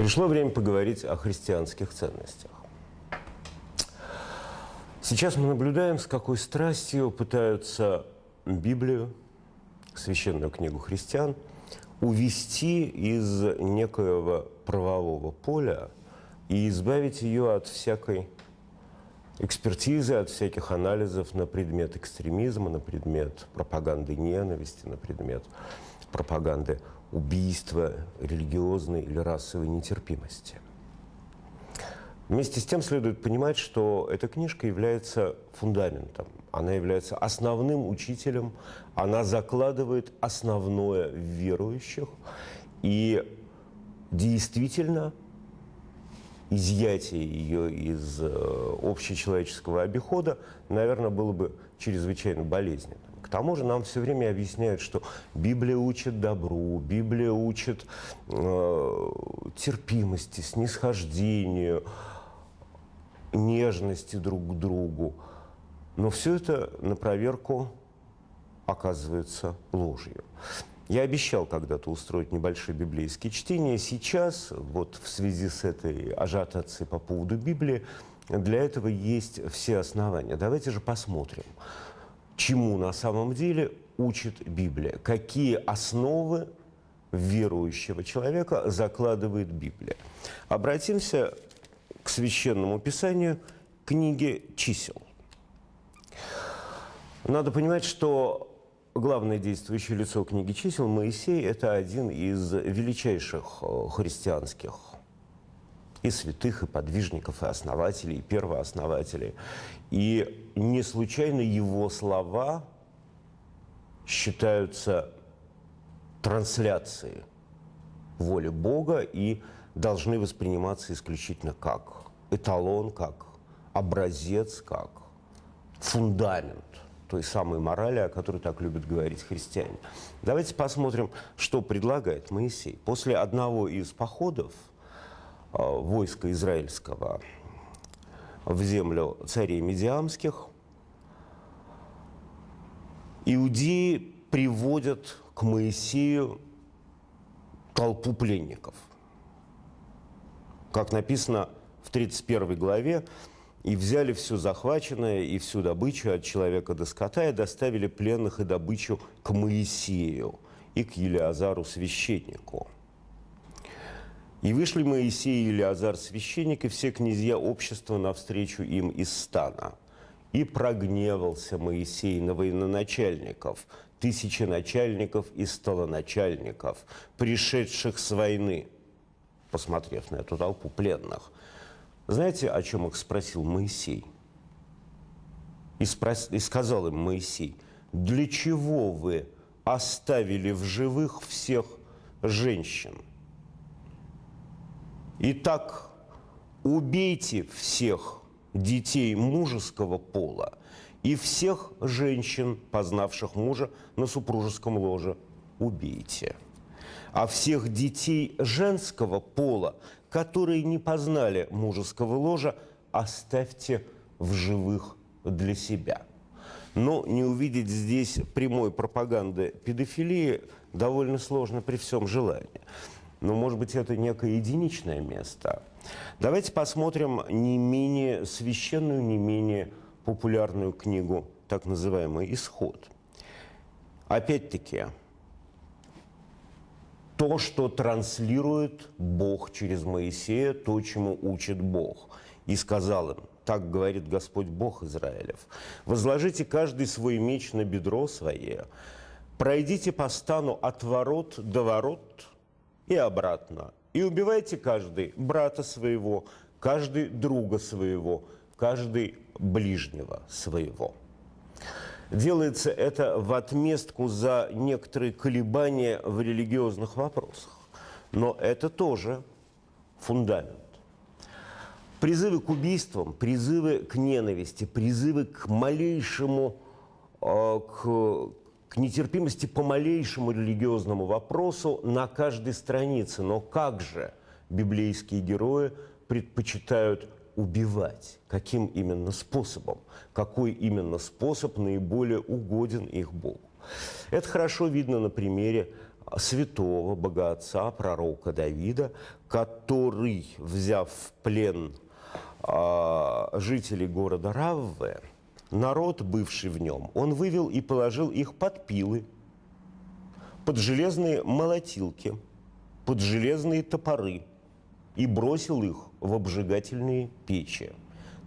Пришло время поговорить о христианских ценностях. Сейчас мы наблюдаем, с какой страстью пытаются Библию, священную книгу христиан, увести из некоего правового поля и избавить ее от всякой экспертизы, от всяких анализов на предмет экстремизма, на предмет пропаганды ненависти, на предмет пропаганды убийства, религиозной или расовой нетерпимости. Вместе с тем следует понимать, что эта книжка является фундаментом, она является основным учителем, она закладывает основное в верующих, и действительно изъятие ее из э, общечеловеческого обихода, наверное, было бы чрезвычайно болезненно. Тому же нам все время объясняют, что Библия учит добру, Библия учит э, терпимости, снисхождению, нежности друг к другу. Но все это на проверку оказывается ложью. Я обещал когда-то устроить небольшие библейские чтения. Сейчас, вот в связи с этой ажиотацией по поводу Библии, для этого есть все основания. Давайте же посмотрим, чему на самом деле учит Библия, какие основы верующего человека закладывает Библия. Обратимся к священному писанию книги чисел. Надо понимать, что главное действующее лицо книги чисел, Моисей, это один из величайших э, христианских и святых, и подвижников, и основателей, и первооснователей. И не случайно его слова считаются трансляцией воли Бога и должны восприниматься исключительно как эталон, как образец, как фундамент – той самой морали, о которой так любят говорить христиане. Давайте посмотрим, что предлагает Моисей. После одного из походов войска израильского в землю царей Медиамских, иудеи приводят к Моисею толпу пленников. Как написано в 31 главе, и взяли все захваченное и всю добычу от человека до скота и доставили пленных и добычу к Моисею и к Елиазару священнику. И вышли Моисей и Елиазар священник и все князья общества навстречу им из стана. И прогневался Моисей на военачальников, тысячи начальников и столоначальников, пришедших с войны, посмотрев на эту толпу пленных – знаете, о чем их спросил Моисей? И, спрос... и сказал им Моисей, для чего вы оставили в живых всех женщин? Итак, убейте всех детей мужеского пола и всех женщин, познавших мужа на супружеском ложе, убейте. А всех детей женского пола, которые не познали мужеского ложа, оставьте в живых для себя. Но не увидеть здесь прямой пропаганды педофилии довольно сложно при всем желании. Но, может быть, это некое единичное место. Давайте посмотрим не менее священную, не менее популярную книгу, так называемый «Исход». Опять-таки, то, что транслирует Бог через Моисея, то, чему учит Бог. И сказал им, так говорит Господь Бог Израилев, возложите каждый свой меч на бедро свое, пройдите по стану от ворот до ворот и обратно, и убивайте каждый брата своего, каждый друга своего, каждый ближнего своего. Делается это в отместку за некоторые колебания в религиозных вопросах. Но это тоже фундамент. Призывы к убийствам, призывы к ненависти, призывы к малейшему, э, к, к нетерпимости по малейшему религиозному вопросу на каждой странице. Но как же библейские герои предпочитают убивать. Каким именно способом? Какой именно способ наиболее угоден их Богу? Это хорошо видно на примере святого богатца, пророка Давида, который, взяв в плен э, жителей города Равве, народ, бывший в нем, он вывел и положил их под пилы, под железные молотилки, под железные топоры и бросил их в обжигательные печи.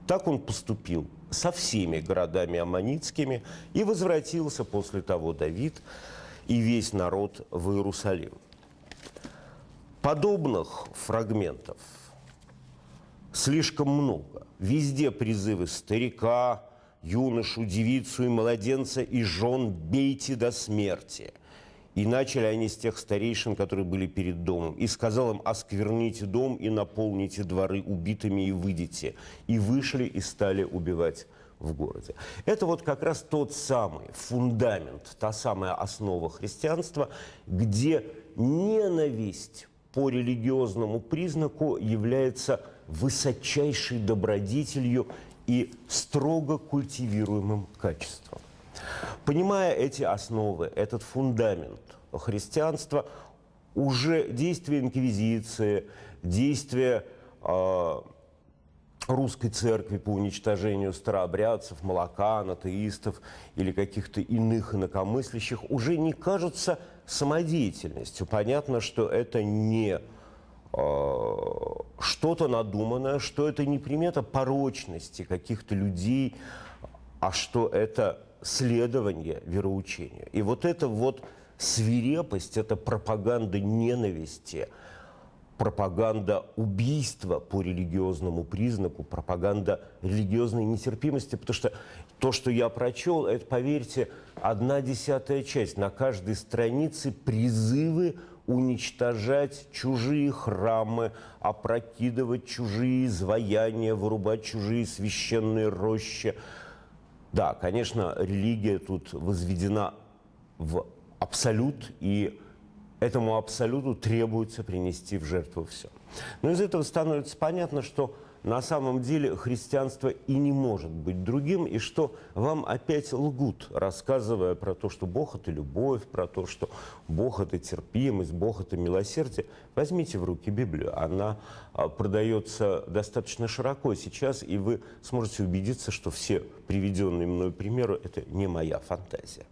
Так он поступил со всеми городами аммонитскими и возвратился после того Давид и весь народ в Иерусалим. Подобных фрагментов слишком много. Везде призывы старика, юношу, девицу и младенца и жен бейте до смерти. И начали они с тех старейшин, которые были перед домом. И сказал им, оскверните дом и наполните дворы убитыми и выйдите. И вышли и стали убивать в городе. Это вот как раз тот самый фундамент, та самая основа христианства, где ненависть по религиозному признаку является высочайшей добродетелью и строго культивируемым качеством. Понимая эти основы, этот фундамент христианства, уже действия инквизиции, действия э, русской церкви по уничтожению старообрядцев, молокан, атеистов или каких-то иных инакомыслящих уже не кажутся самодеятельностью. Понятно, что это не э, что-то надуманное, что это не примета порочности каких-то людей, а что это следование вероучению. И вот эта вот свирепость, это пропаганда ненависти – пропаганда убийства по религиозному признаку, пропаганда религиозной нетерпимости, потому что то, что я прочел, это, поверьте, одна десятая часть. На каждой странице призывы уничтожать чужие храмы, опрокидывать чужие изваяния, вырубать чужие священные рощи. Да, конечно, религия тут возведена в абсолют, и этому абсолюту требуется принести в жертву все. Но из этого становится понятно, что на самом деле христианство и не может быть другим, и что вам опять лгут, рассказывая про то, что Бог – это любовь, про то, что Бог – это терпимость, Бог – это милосердие. Возьмите в руки Библию, она а, продается достаточно широко сейчас, и вы сможете убедиться, что все приведенные мной примеры – это не моя фантазия.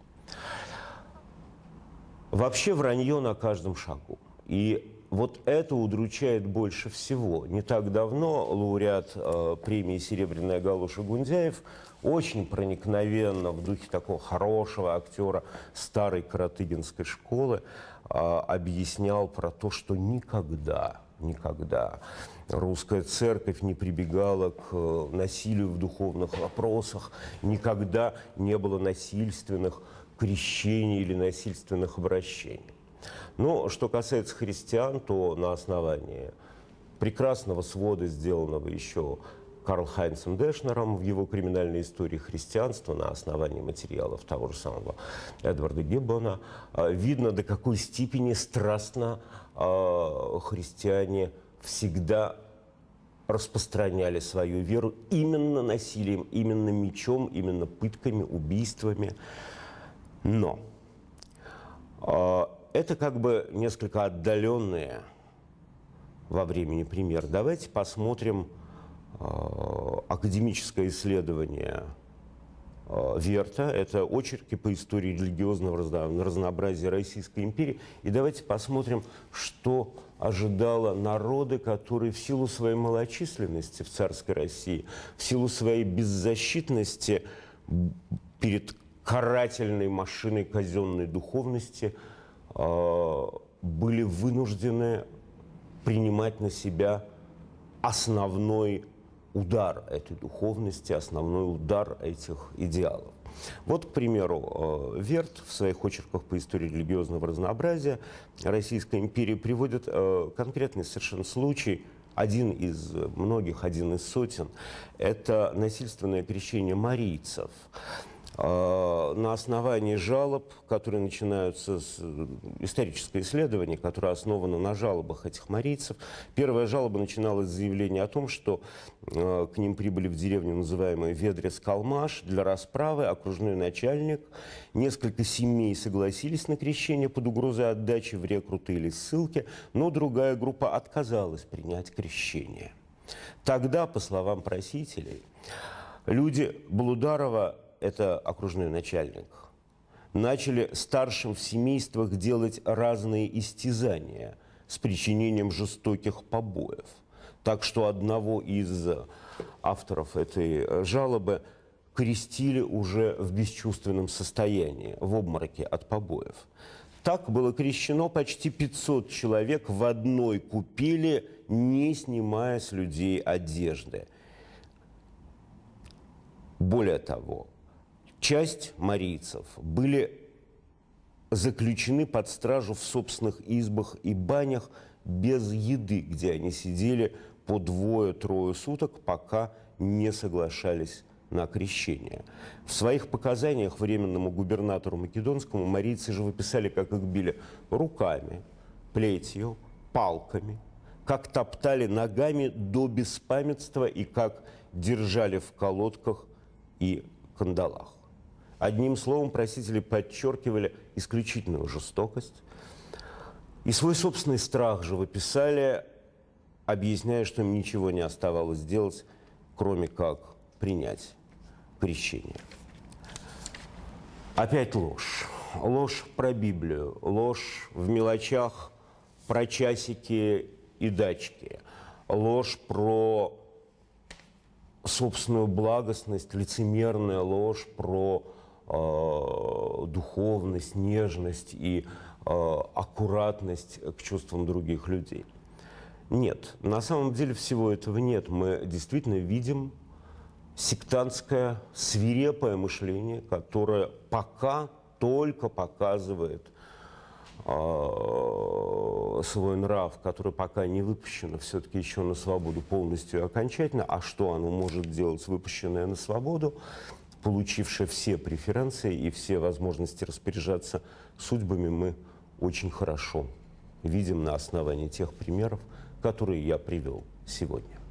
Вообще вранье на каждом шагу. И вот это удручает больше всего. Не так давно лауреат э, премии «Серебряная галуша» Гундяев очень проникновенно в духе такого хорошего актера старой каратыгинской школы э, объяснял про то, что никогда, никогда русская церковь не прибегала к э, насилию в духовных вопросах, никогда не было насильственных крещений или насильственных обращений. Но что касается христиан, то на основании прекрасного свода, сделанного еще Карл Хайнцем Дэшнером в его криминальной истории христианства на основании материалов того же самого Эдварда Гиббона, а, видно, до какой степени страстно а, христиане всегда распространяли свою веру именно насилием, именно мечом, именно пытками, убийствами. Но э, это как бы несколько отдаленные во времени пример. Давайте посмотрим э, академическое исследование э, Верта. Это очерки по истории религиозного разнообразия Российской империи. И давайте посмотрим, что ожидало народы, которые в силу своей малочисленности в царской России, в силу своей беззащитности перед карательной машиной казенной духовности были вынуждены принимать на себя основной удар этой духовности, основной удар этих идеалов. Вот, к примеру, э, Верт в своих очерках по истории религиозного разнообразия Российской империи приводит э, конкретный совершенно случай, один из многих, один из сотен, это насильственное крещение марийцев. А, на основании жалоб, которые начинаются с э, историческое исследование, которое основано на жалобах этих марийцев. Первая жалоба начиналась с заявления о том, что э, к ним прибыли в деревню, называемую Ведрес-Калмаш, для расправы. Окружной начальник, несколько семей согласились на крещение под угрозой отдачи в рекруты или ссылки, но другая группа отказалась принять крещение. Тогда, по словам просителей, люди Блударова это окружной начальник, начали старшим в семействах делать разные истязания с причинением жестоких побоев. Так что одного из авторов этой жалобы крестили уже в бесчувственном состоянии, в обмороке от побоев. Так было крещено почти 500 человек в одной купели, не снимая с людей одежды. Более того, Часть марийцев были заключены под стражу в собственных избах и банях без еды, где они сидели по двое-трое суток, пока не соглашались на крещение. В своих показаниях временному губернатору Македонскому марийцы же выписали, как их били руками, плетью, палками, как топтали ногами до беспамятства и как держали в колодках и кандалах. Одним словом, просители подчеркивали исключительную жестокость. И свой собственный страх же выписали, объясняя, что им ничего не оставалось делать, кроме как принять крещение. Опять ложь. Ложь про Библию, ложь в мелочах про часики и дачки, ложь про собственную благостность, лицемерная ложь про духовность, нежность и э, аккуратность к чувствам других людей. Нет, на самом деле всего этого нет. Мы действительно видим сектантское, свирепое мышление, которое пока только показывает э, свой нрав, который пока не выпущено все-таки еще на свободу полностью и окончательно. А что оно может делать, выпущенное на свободу? Получившая все преференции и все возможности распоряжаться судьбами, мы очень хорошо видим на основании тех примеров, которые я привел сегодня.